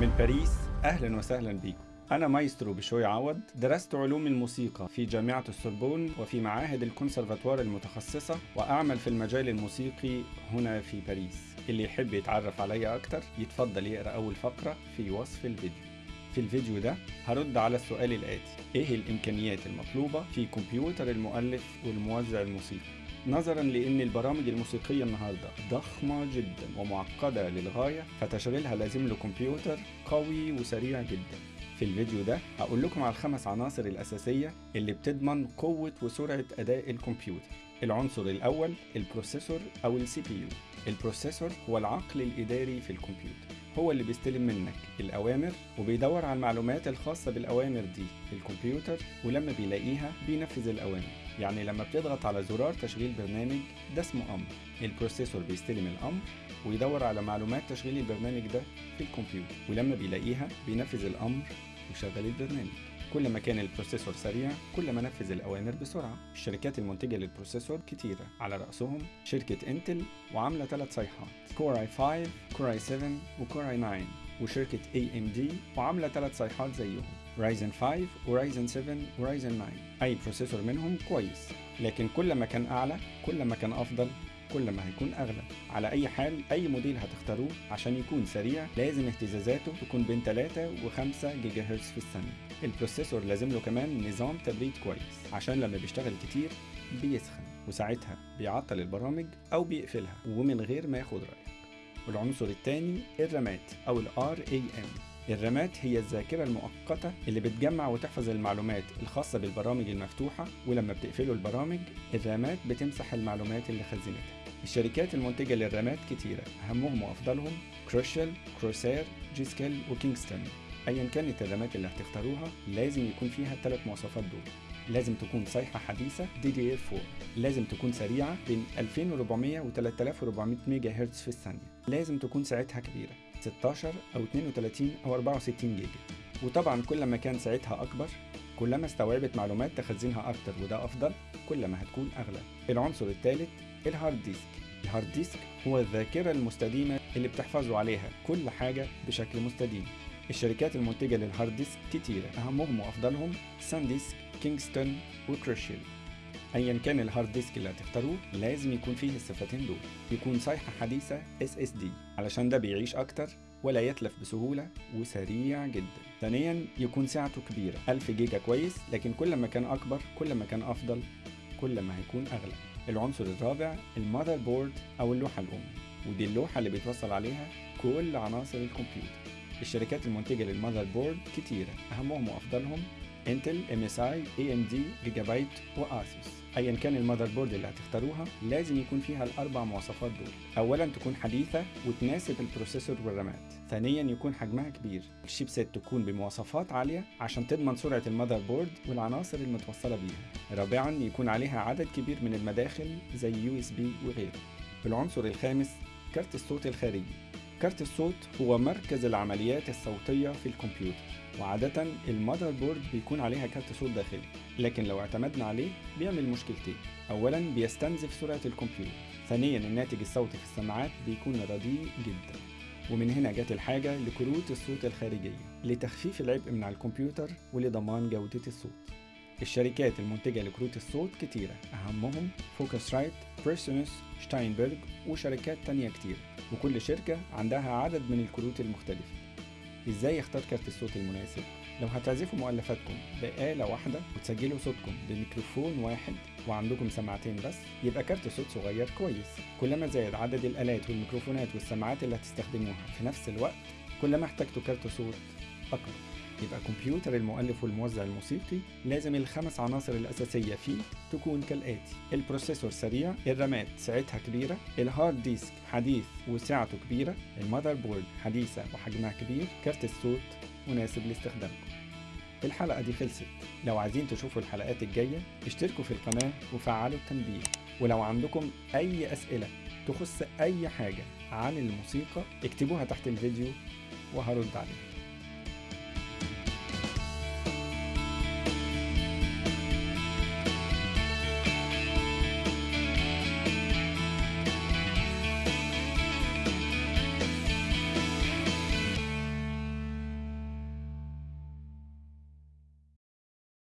من باريس أهلا وسهلا بيكم أنا مايسترو بشوي عوض. درست علوم الموسيقى في جامعة السوربون وفي معاهد الكونسرفاتوار المتخصصة وأعمل في المجال الموسيقي هنا في باريس. اللي يحب يتعرف عليا أكتر يتفضل يقرأ أول فقرة في وصف الفيديو. في الفيديو ده هرد على السؤال الآتي. إيه الإمكانيات المطلوبة في كمبيوتر المؤلف والموزع الموسيقي؟ نظرا لإن البرامج الموسيقية النهاردة ضخمة جدا ومعقدة للغاية فتشغيلها لازم له كمبيوتر قوي وسريع جدا. في الفيديو ده هقول لكم على الخمس عناصر الأساسية اللي بتضمن قوة وسرعة أداء الكمبيوتر. العنصر الأول ال processor أو ال CPU. ال processor هو العقل الإداري في الكمبيوتر. هو اللي بيستلم منك الأوامر وبيدور على المعلومات الخاصة بالأوامر دي في الكمبيوتر ولما بيلاقيها بينفذ الأوامر. يعني لما بتضغط على زرار تشغيل برنامج ده اسمه أمر. ال processor بيستلم الأمر ويدور على معلومات تشغيل البرنامج ده في الكمبيوتر. ولما بيلاقيها بينفذ الأمر ويشغل البرنامج. كل ما كان ال processor سريع كل ما نفذ الأوامر بسرعة. الشركات المنتجة لل processor كتيرة. على رأسهم شركة إنتل وعاملة ثلاث صيحات. Core i5 Core i7 و Core i9 وشركة AMD وعاملة ثلاث صيحات زيهم. Ryzen 5 و Ryzen 7 و Ryzen 9 أي processor منهم كويس. لكن كل ما كان أعلى كل ما كان أفضل كل ما هيكون أغلى. على أي حال أي موديل هتختاروه عشان يكون سريع لازم اهتزازاته تكون بين 3 و 5 جيجا هرتز في الثانية. ال processor لازم له كمان نظام تبريد كويس عشان لما بيشتغل كتير بيسخن وساعتها بيعطل البرامج أو بيقفلها ومن غير ما ياخد رأيك. والعنصر الثاني ال RAMات أو ال RAM ال RAMات هي الذاكرة المؤقتة اللي بتجمع وتحفظ المعلومات الخاصة بالبرامج المفتوحة ولما بتقفلوا البرامج ال RAMات بتمسح المعلومات اللي خزنتها. الشركات المنتجة لل RAMات كتيرة. أهمهم وأفضلهم Crucial، Corsair، G.Skill و Kingston أيا كانت ال RAMات اللي هتختاروها لازم يكون فيها الثلاث مواصفات دول. لازم تكون صيحة حديثة DDR4 لازم تكون سريعة بين 2400 و 3400 ميجا هرتز في الثانية. لازم تكون سعتها كبيرة 16 أو 32 أو 64 جيجا. وطبعا كل ما كان سعتها أكبر كلما استوعبت معلومات تخزنها أكتر وده أفضل كل ما هتكون أغلى. العنصر الثالث ال hard disk. ال hard disk هو الذاكرة المستديمة اللي بتحفظوا عليها كل حاجة بشكل مستديم. الشركات المنتجة لل hard disk كتيرة. أهمهم وأفضلهم SanDisk Kingston و Crucial ايا كان ال hard disk اللي هتختاروه لازم يكون فيه الصفتين دول. يكون صيحه حديثة SSD علشان ده بيعيش أكتر ولا يتلف بسهولة وسريع جدا. ثانيا يكون سعته كبيره 1000 جيجا كويس لكن كل ما كان أكبر كل ما كان أفضل كل ما هيكون أغلى. العنصر الرابع ال motherboard أو اللوحة الأم ودي اللوحة اللي بيتوصل عليها كل عناصر الكمبيوتر. الشركات المنتجة لل motherboard كتيرة أهمهم وأفضلهم انتل ام اس اي اي ام دي جيجا بايت واسوس ايا كان ال motherboard اللي هتختاروها لازم يكون فيها الأربع مواصفات دول. اولا تكون حديثة وتناسب ال processor والرامات. ثانيا يكون حجمها كبير. ال chipset تكون بمواصفات عالية عشان تضمن سرعة ال motherboard والعناصر المتوصلة بيها. رابعا يكون عليها عدد كبير من المداخل زي USB وغيره. العنصر الخامس كارت الصوت الخارجي. كارت الصوت هو مركز العمليات الصوتية في الكمبيوتر وعادة ال motherboard بيكون عليها كارت صوت داخلي لكن لو اعتمدنا عليه بيعمل مشكلتين. أولا بيستنزف سرعة الكمبيوتر. ثانيا الناتج الصوتي في السماعات بيكون رديء جدا. ومن هنا جت الحاجة لكروت الصوت الخارجية لتخفيف العبء من على الكمبيوتر ولضمان جودة الصوت. الشركات المنتجة لكروت الصوت كتيرة. أهمهم Focusrite، PreSonus، Steinberg وشركات تانية كتير. وكل شركة عندها عدد من الكروت المختلفة. إزاي اختار كارت الصوت المناسب؟ لو هتعزفوا مؤلفاتكم بآلة واحدة وتسجلوا صوتكم بميكروفون واحد وعندكم سماعتين بس يبقى كارت صوت صغير كويس. كلما زاد عدد الآلات والميكروفونات والسماعات اللي هتستخدموها في نفس الوقت كلما احتجتوا كارت صوت أكبر يبقى كمبيوتر المؤلف والموزع الموسيقي لازم الخمس عناصر الأساسية فيه تكون كالآتي ال processor سريع الرامات سعتها كبيرة ال hard disk حديث وسعته كبيرة ال motherboard حديثة وحجمها كبير كارت الصوت مناسب لاستخدامكم الحلقة دي خلصت. لو عايزين تشوفوا الحلقات الجاية اشتركوا في القناة وفعلوا التنبيه. ولو عندكم أي أسئلة تخص أي حاجة عن الموسيقى اكتبوها تحت الفيديو وهرد عليها.